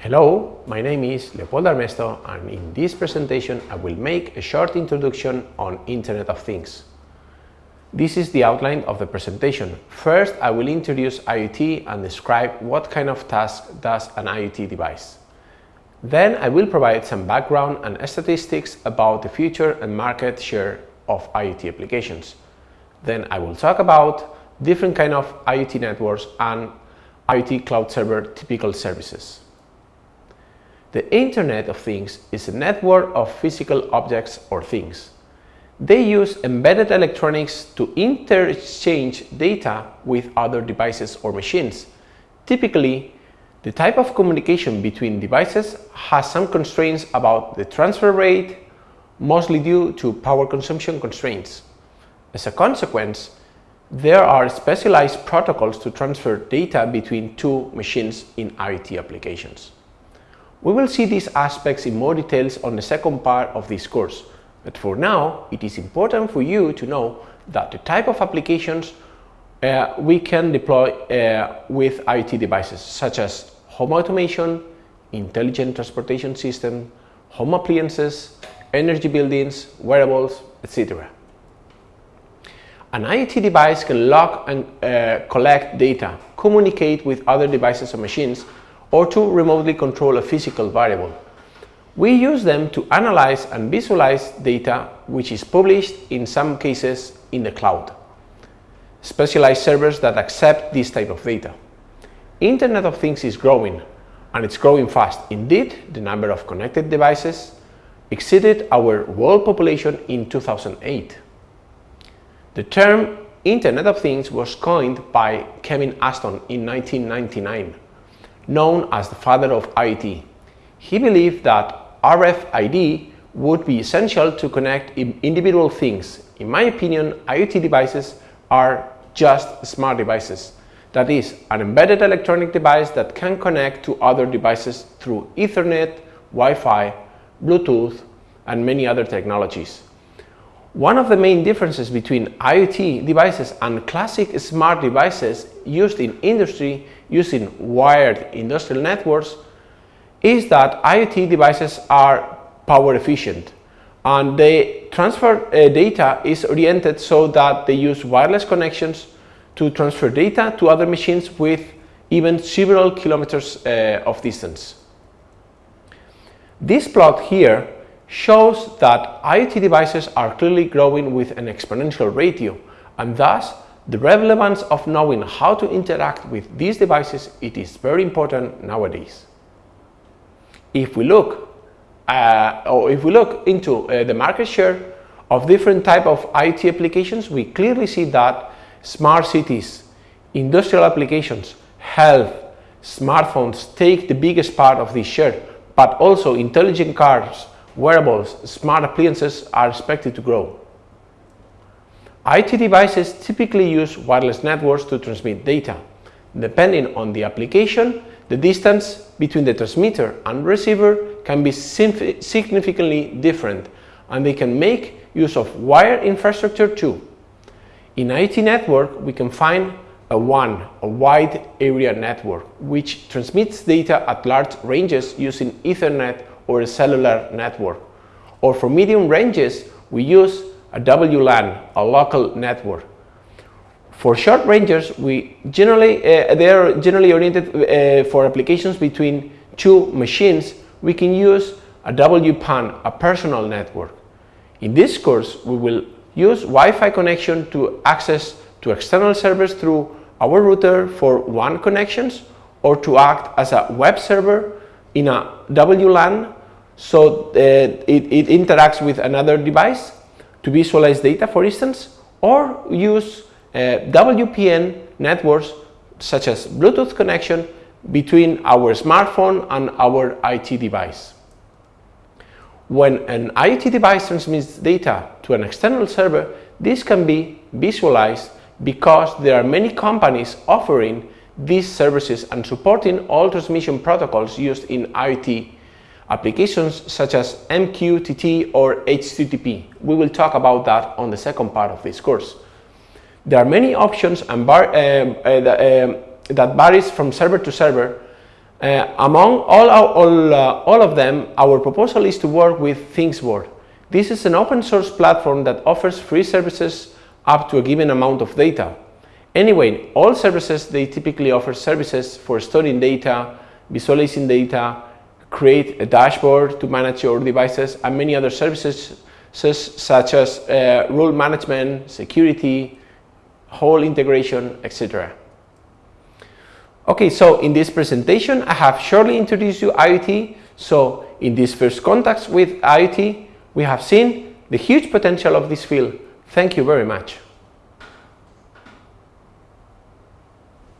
Hello, my name is Leopoldo Armesto and in this presentation I will make a short introduction on Internet of Things. This is the outline of the presentation. First, I will introduce IoT and describe what kind of task does an IoT device. Then I will provide some background and statistics about the future and market share of IoT applications. Then I will talk about different kind of IoT networks and IoT cloud server typical services. The Internet of Things is a network of physical objects or things. They use embedded electronics to interchange data with other devices or machines. Typically, the type of communication between devices has some constraints about the transfer rate, mostly due to power consumption constraints. As a consequence, there are specialized protocols to transfer data between two machines in IoT applications. We will see these aspects in more details on the second part of this course, but for now it is important for you to know that the type of applications uh, we can deploy uh, with IoT devices such as home automation, intelligent transportation system, home appliances, energy buildings, wearables, etc. An IoT device can log and uh, collect data, communicate with other devices or machines, or to remotely control a physical variable. We use them to analyze and visualize data which is published in some cases in the cloud. Specialized servers that accept this type of data. Internet of Things is growing and it's growing fast. Indeed, the number of connected devices exceeded our world population in 2008. The term Internet of Things was coined by Kevin Ashton in 1999, known as the father of IoT. He believed that RFID would be essential to connect individual things. In my opinion, IoT devices are just smart devices. That is, an embedded electronic device that can connect to other devices through Ethernet, Wi-Fi, Bluetooth, and many other technologies. One of the main differences between IoT devices and classic smart devices used in industry using wired industrial networks is that IoT devices are power efficient and the transfer uh, data is oriented so that they use wireless connections to transfer data to other machines with even several kilometers uh, of distance. This plot here shows that IoT devices are clearly growing with an exponential ratio and thus the relevance of knowing how to interact with these devices it is very important nowadays. If we look uh, or if we look into uh, the market share of different type of IoT applications we clearly see that smart cities, industrial applications, health, smartphones take the biggest part of this share but also intelligent cars, wearables, smart appliances are expected to grow. IoT devices typically use wireless networks to transmit data. Depending on the application, the distance between the transmitter and receiver can be significantly different and they can make use of wire infrastructure too. In IT network, we can find a WAN, a wide area network, which transmits data at large ranges using Ethernet or a cellular network. Or for medium ranges, we use a WLAN, a local network. For short ranges, we generally uh, they are generally oriented uh, for applications between two machines. We can use a WPAN, a personal network. In this course, we will use Wi-Fi connection to access to external servers through our router for WAN connections or to act as a web server in a WLAN so uh, it, it interacts with another device to visualize data for instance or use uh, WPN networks such as Bluetooth connection between our smartphone and our IT device. When an IoT device transmits data to an external server, this can be visualized because there are many companies offering these services and supporting all transmission protocols used in IoT applications such as MQTT or HTTP. We will talk about that on the second part of this course. There are many options and bar, uh, uh, that, uh, that varies from server to server Uh, among all, our, all, uh, all of them, our proposal is to work with ThingsBoard. This is an open source platform that offers free services up to a given amount of data. Anyway, all services, they typically offer services for storing data, visualizing data, create a dashboard to manage your devices, and many other services such as uh, rule management, security, whole integration, etc. Okay, so in this presentation, I have shortly introduced you IoT. So in this first contacts with IoT, we have seen the huge potential of this field. Thank you very much.